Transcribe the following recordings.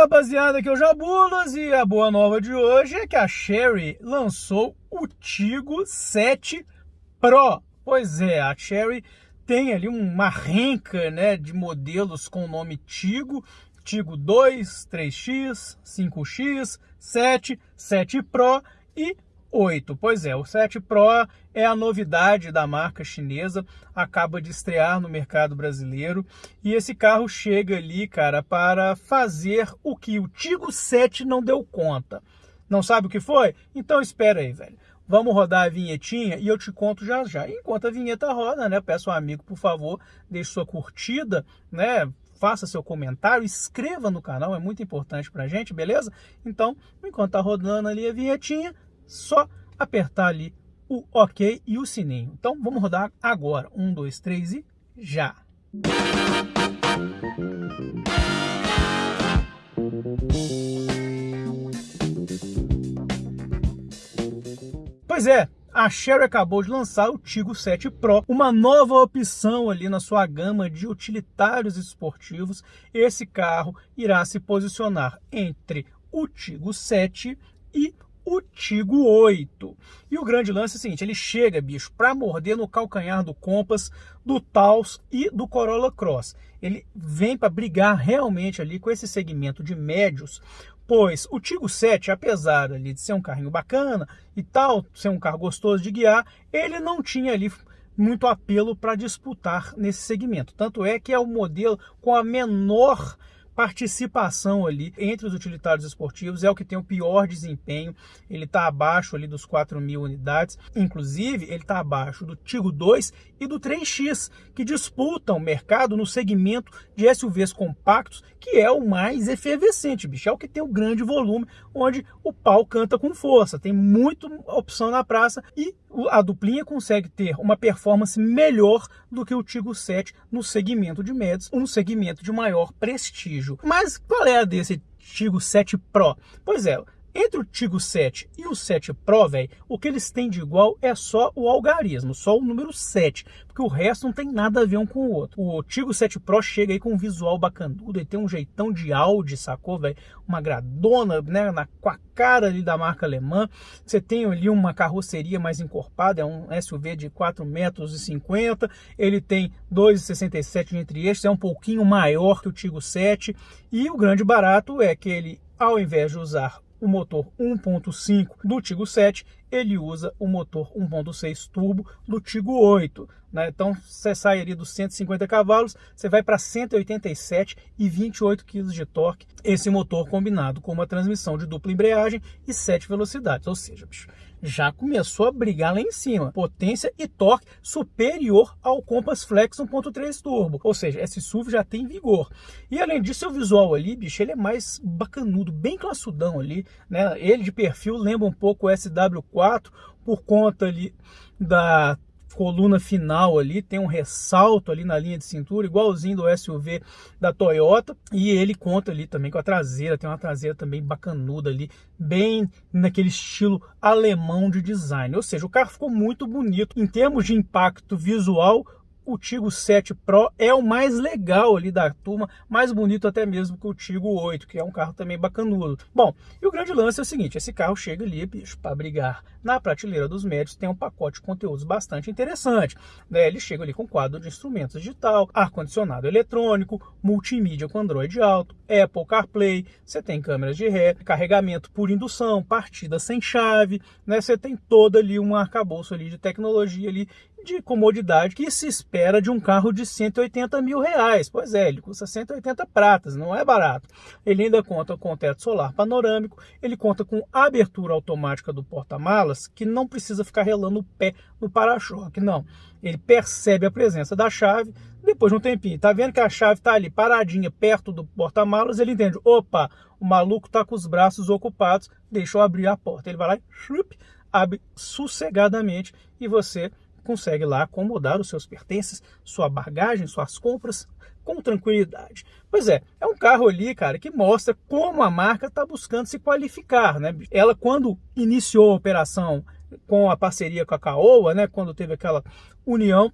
Rapaziada, aqui é o Jabulas e a boa nova de hoje é que a Sherry lançou o Tigo 7 Pro. Pois é, a Sherry tem ali uma renca né, de modelos com o nome Tigo, Tigo 2, 3X, 5X, 7, 7 Pro e 8. Pois é, o 7 Pro é a novidade da marca chinesa, acaba de estrear no mercado brasileiro e esse carro chega ali, cara, para fazer o que o Tigo 7 não deu conta. Não sabe o que foi? Então espera aí, velho. Vamos rodar a vinhetinha e eu te conto já já. Enquanto a vinheta roda, né? Peço ao amigo, por favor, deixe sua curtida, né? Faça seu comentário, inscreva no canal, é muito importante pra gente, beleza? Então, enquanto tá rodando ali a vinhetinha, só apertar ali o OK e o sininho. Então vamos rodar agora. Um, dois, três e já! Pois é, a Sherry acabou de lançar o Tigo 7 Pro, uma nova opção ali na sua gama de utilitários esportivos. Esse carro irá se posicionar entre o Tigo 7 e o Tigo 8. E o grande lance é o seguinte, ele chega, bicho, para morder no calcanhar do Compass, do Taos e do Corolla Cross. Ele vem para brigar realmente ali com esse segmento de médios, pois o Tigo 7, apesar ali de ser um carrinho bacana e tal, ser um carro gostoso de guiar, ele não tinha ali muito apelo para disputar nesse segmento. Tanto é que é o modelo com a menor participação ali entre os utilitários esportivos, é o que tem o pior desempenho, ele está abaixo ali dos 4 mil unidades, inclusive ele está abaixo do Tigo 2 e do 3X, que disputam o mercado no segmento de SUVs compactos, que é o mais efervescente, bicho, é o que tem o grande volume, onde o pau canta com força, tem muita opção na praça e a duplinha consegue ter uma performance melhor do que o Tigo 7 no segmento de médios, um segmento de maior prestígio. Mas qual é a desse Tigo 7 Pro? Pois é, entre o Tigo 7 e o 7 Pro, velho, o que eles têm de igual é só o algarismo, só o número 7, porque o resto não tem nada a ver um com o outro. O Tigo 7 Pro chega aí com um visual bacanudo, ele tem um jeitão de Audi, sacou, velho? Uma gradona, né, na, com a cara ali da marca alemã. Você tem ali uma carroceria mais encorpada, é um SUV de 4 metros e 50, ele tem 2,67 entre eixos, é um pouquinho maior que o Tigo 7, e o grande barato é que ele, ao invés de usar o motor 1.5 do Tigo 7, ele usa o motor 1.6 turbo do Tigo 8. Né? Então você sai ali dos 150 cavalos, você vai para 187 e 28 kg de torque. Esse motor combinado com uma transmissão de dupla embreagem e 7 velocidades, ou seja, bicho, já começou a brigar lá em cima. Potência e torque superior ao Compass Flex 1.3 Turbo. Ou seja, esse SUV já tem vigor. E além disso, o visual ali, bicho, ele é mais bacanudo, bem classudão ali. Né? Ele de perfil lembra um pouco o SW4 por conta ali da coluna final ali, tem um ressalto ali na linha de cintura, igualzinho do SUV da Toyota, e ele conta ali também com a traseira, tem uma traseira também bacanuda ali, bem naquele estilo alemão de design, ou seja, o carro ficou muito bonito, em termos de impacto visual, o Tigo 7 Pro é o mais legal ali da turma, mais bonito até mesmo que o Tigo 8, que é um carro também bacanudo. Bom, e o grande lance é o seguinte, esse carro chega ali, bicho, para brigar na prateleira dos médios, tem um pacote de conteúdos bastante interessante. Né? Ele chega ali com quadro de instrumentos digital, ar-condicionado eletrônico, multimídia com Android Auto, Apple CarPlay, você tem câmeras de ré, carregamento por indução, partida sem chave, né? Você tem todo ali um arcabouço ali de tecnologia ali de comodidade que se espera de um carro de 180 mil reais. Pois é, ele custa 180 pratas, não é barato. Ele ainda conta com teto solar panorâmico, ele conta com abertura automática do porta-malas, que não precisa ficar relando o pé no para-choque, não. Ele percebe a presença da chave, depois de um tempinho, tá vendo que a chave tá ali paradinha perto do porta-malas, ele entende, opa, o maluco tá com os braços ocupados, deixa eu abrir a porta. Ele vai lá e chup, abre sossegadamente e você consegue lá acomodar os seus pertences, sua bagagem, suas compras com tranquilidade. Pois é, é um carro ali, cara, que mostra como a marca está buscando se qualificar, né? Ela, quando iniciou a operação com a parceria com a Caoa, né, quando teve aquela união,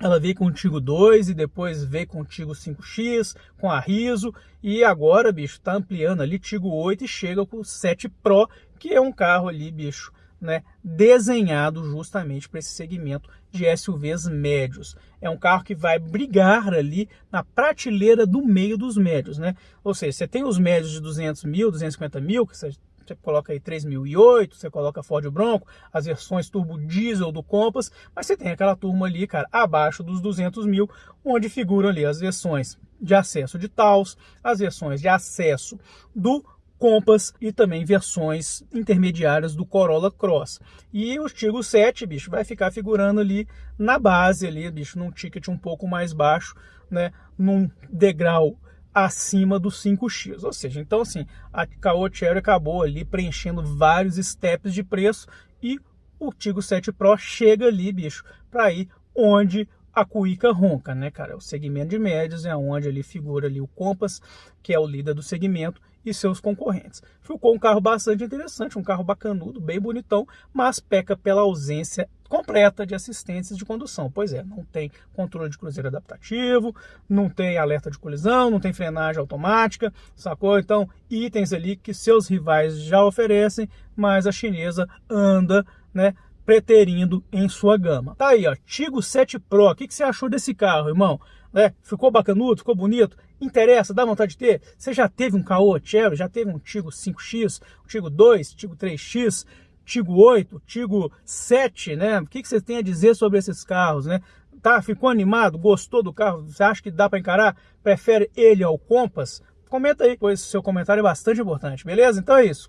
ela veio com o Tigo 2 e depois veio com o Tigo 5X, com a Riso, e agora, bicho, tá ampliando ali Tigo 8 e chega com o 7 Pro, que é um carro ali, bicho, né, desenhado justamente para esse segmento de SUVs médios. É um carro que vai brigar ali na prateleira do meio dos médios, né? Ou seja, você tem os médios de 200 mil, 250 mil, que você você coloca aí 3008, você coloca Ford Bronco, as versões turbo diesel do Compass, mas você tem aquela turma ali, cara, abaixo dos 200 mil, onde figuram ali as versões de acesso de Taos, as versões de acesso do Compass e também versões intermediárias do Corolla Cross. E o Tiggo 7, bicho, vai ficar figurando ali na base ali, bicho, num ticket um pouco mais baixo, né, num degrau acima do 5x. Ou seja, então assim, a Caoa Cherry acabou ali preenchendo vários steps de preço e o Tigo 7 Pro chega ali, bicho, para ir onde a cuíca ronca, né, cara? O segmento de médios é onde ali figura ali o Compass, que é o líder do segmento, e seus concorrentes. Ficou um carro bastante interessante, um carro bacanudo, bem bonitão, mas peca pela ausência completa de assistências de condução. Pois é, não tem controle de cruzeiro adaptativo, não tem alerta de colisão, não tem frenagem automática, sacou? Então, itens ali que seus rivais já oferecem, mas a chinesa anda, né, preterindo em sua gama. Tá aí, ó, Tigo 7 Pro. O que, que você achou desse carro, irmão? É, ficou bacanudo, ficou bonito? Interessa, dá vontade de ter? Você já teve um Caoa Cherry, já teve um Tigo 5X, um Tigo 2, Tigo 3X, Tigo 8, Tigo 7, né? O que, que você tem a dizer sobre esses carros, né? Tá, ficou animado? Gostou do carro? Você acha que dá para encarar? Prefere ele ao Compass? Comenta aí, pois seu comentário é bastante importante, beleza? Então é isso.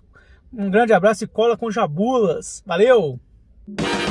Um grande abraço e cola com jabulas. Valeu! you